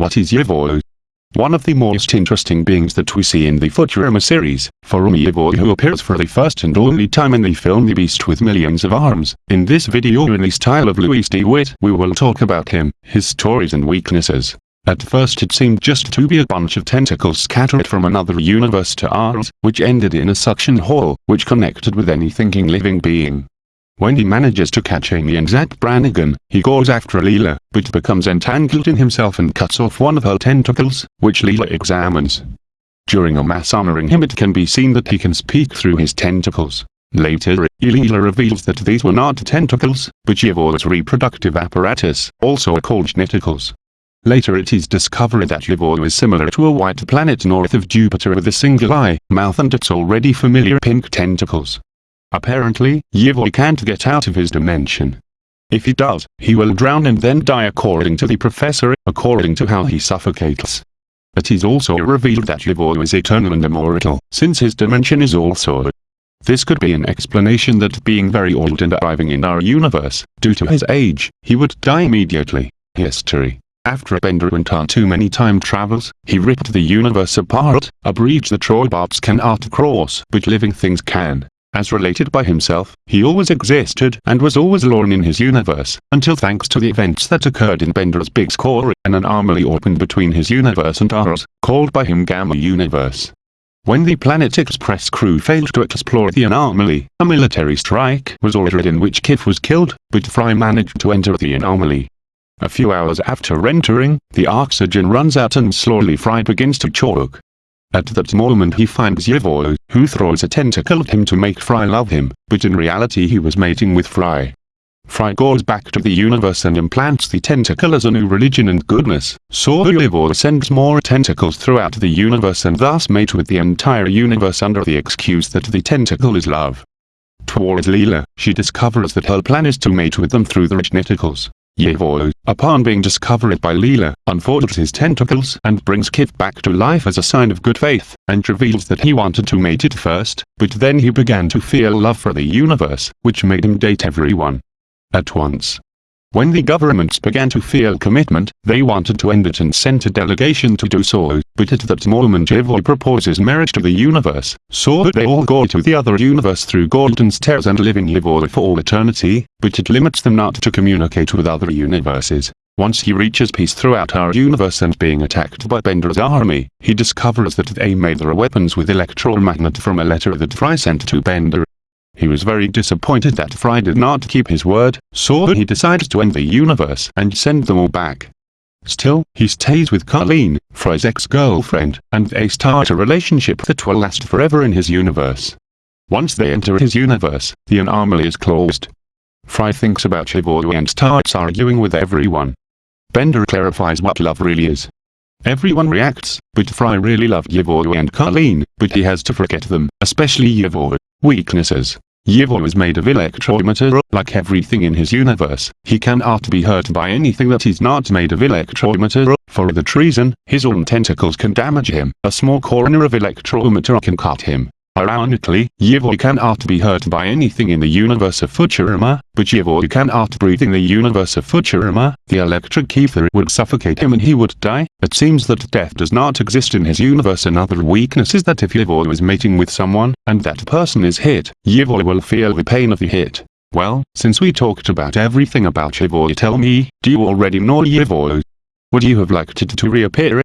What is Yivo? One of the most interesting beings that we see in the Futurama series, Furumi Yivo who appears for the first and only time in the film The Beast with Millions of Arms. In this video in the style of Louis DeWitt we will talk about him, his stories and weaknesses. At first it seemed just to be a bunch of tentacles scattered from another universe to ours, which ended in a suction hole, which connected with any thinking living being. When he manages to catch Amy and Zapp Brannigan, he goes after Leela, but becomes entangled in himself and cuts off one of her tentacles, which Leela examines. During a mass honoring him it can be seen that he can speak through his tentacles. Later, Leela reveals that these were not tentacles, but Yivo's reproductive apparatus, also called genitals. Later it is discovered that Yivo is similar to a white planet north of Jupiter with a single eye, mouth and its already familiar pink tentacles. Apparently, Yivo can't get out of his dimension. If he does, he will drown and then die according to the professor, according to how he suffocates. It is also revealed that Yivo is eternal and immortal, since his dimension is also. This could be an explanation that being very old and arriving in our universe, due to his age, he would die immediately. History after a Bender went on too many time travels, he ripped the universe apart, a breach robots cannot cross but living things can. As related by himself, he always existed and was always alone in his universe, until thanks to the events that occurred in Bender's big score, an anomaly opened between his universe and ours, called by him Gamma Universe. When the Planet Express crew failed to explore the anomaly, a military strike was ordered in which Kif was killed, but Fry managed to enter the anomaly. A few hours after entering, the oxygen runs out and slowly Fry begins to choke. At that moment he finds Yivo, who throws a tentacle at him to make Fry love him, but in reality he was mating with Fry. Fry goes back to the universe and implants the tentacle as a new religion and goodness, so Yivo sends more tentacles throughout the universe and thus mate with the entire universe under the excuse that the tentacle is love. Towards Leela, she discovers that her plan is to mate with them through the genitals. Yivo, upon being discovered by Leela, unfolds his tentacles and brings Kif back to life as a sign of good faith, and reveals that he wanted to mate it first, but then he began to feel love for the universe, which made him date everyone. At once. When the governments began to feel commitment, they wanted to end it and sent a delegation to do so, but at that moment Yivo proposes marriage to the universe, so that they all go to the other universe through golden stairs and live in Yivo for all eternity, but it limits them not to communicate with other universes. Once he reaches peace throughout our universe and being attacked by Bender's army, he discovers that they made their weapons with electromagnet from a letter that Fry sent to Bender. He was very disappointed that Fry did not keep his word, so he decides to end the universe and send them all back. Still, he stays with Colleen, Fry's ex-girlfriend, and they start a relationship that will last forever in his universe. Once they enter his universe, the anomaly is closed. Fry thinks about Yivo and starts arguing with everyone. Bender clarifies what love really is. Everyone reacts, but Fry really loved Yivo and Colleen, but he has to forget them, especially Yivo. Weaknesses. Yivo is made of electromatter, like everything in his universe, he cannot be hurt by anything that is not made of electromatter, for that reason, his own tentacles can damage him, a small corner of electromatter can cut him. Ironically, Yivo cannot be hurt by anything in the universe of Futurama, but Yivo cannot breathe in the universe of Futurama, the electric ether would suffocate him and he would die. It seems that death does not exist in his universe another weakness is that if Yivo is mating with someone, and that person is hit, Yivo will feel the pain of the hit. Well, since we talked about everything about Yivo tell me, do you already know Yivo? Would you have liked it to reappear